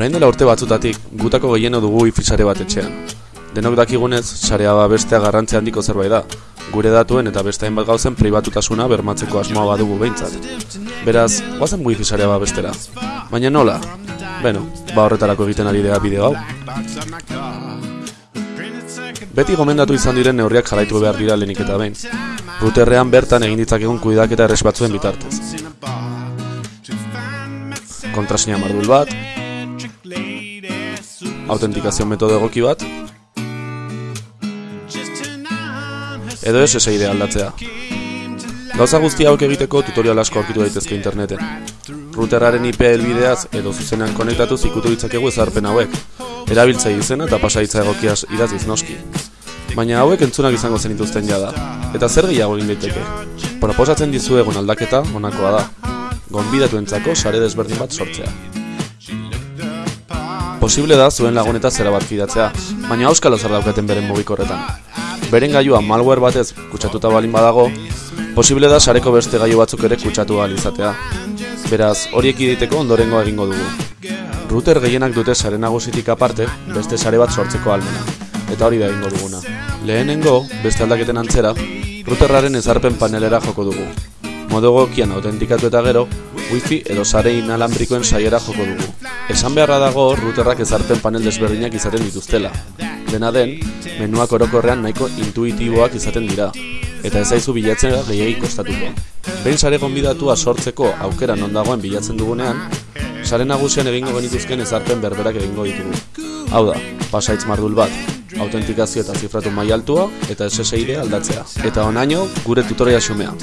Orain dela urte batzutatik, gutako gehieno dugu wifi sare bat etxean. Denok dakigunez, sarea bestea garrantzia handiko zerbait da, gure datuen eta beste hainbat gauzen pribatutasuna bermatzeko asmoa badugu behintzat. Beraz, guazen wifi sarea bestera. Baina nola? Beno, ba horretarako egiten ari dea bideo hau. Beti gomendatu izan diren neurriak jarraitu behar dira lehenik eta behin. Ruterrean bertan egin ditzakegun kuidaketa erres batzuen bitartez. Kontrasina mardul bat, autentikazio metodo egoki bat, edo SSID aldatzea. Gauza guzti hauek egiteko tutorial asko aurkitu daitezke interneten. Routerraren IP helbideaz edo zuzenean konektatu ikutu ditzakegu ezarpen hauek. Erabiltzai izena eta pasaitza egokiaz idaziz noski. Baina hauek entzunak izango zen dituzten jada. Eta zer gehiago egin daiteke? Proposatzen dizuegun aldaketa honakoa da. Gonbidatu entzako sare desberdin bat sortzea. Posible da zuen laguneta zera bat fidatzea, baina auskalo zer daukaten beren mugikorretan. Beren gailua malware batez kutsatuta balin badago, posible da sareko beste gailu batzuk ere kutsatu ahal izatea. Beraz, horiek iditeko ondorengo egingo dugu. Router gehienak dute sare nagusitik aparte, beste sare bat sortzeko almena. Eta hori da egingo duguna. Lehenengo, beste aldaketen antzera, routerraren ezarpen panelera joko dugu. Modo gokian autentikatu eta gero, wifi edo sare inalambrikoen saiera joko dugu. Esan beharra dago routerrak ezarpen panel desberdinak izaten dituztela. Dena den, menuak orokorrean nahiko intuitiboak izaten dira, eta ez aizu bilatzen gehiagi kostatuko. Behin sare gonbidatua sortzeko aukera non dagoen bilatzen dugunean, sare nagusian egingo genituzken ezarpen berberak egingo ditugu. Hau da, pasaitz mardul bat, autentikazio eta zifratu mai altua eta SSID aldatzea. Eta onaino, gure tutoria xumea.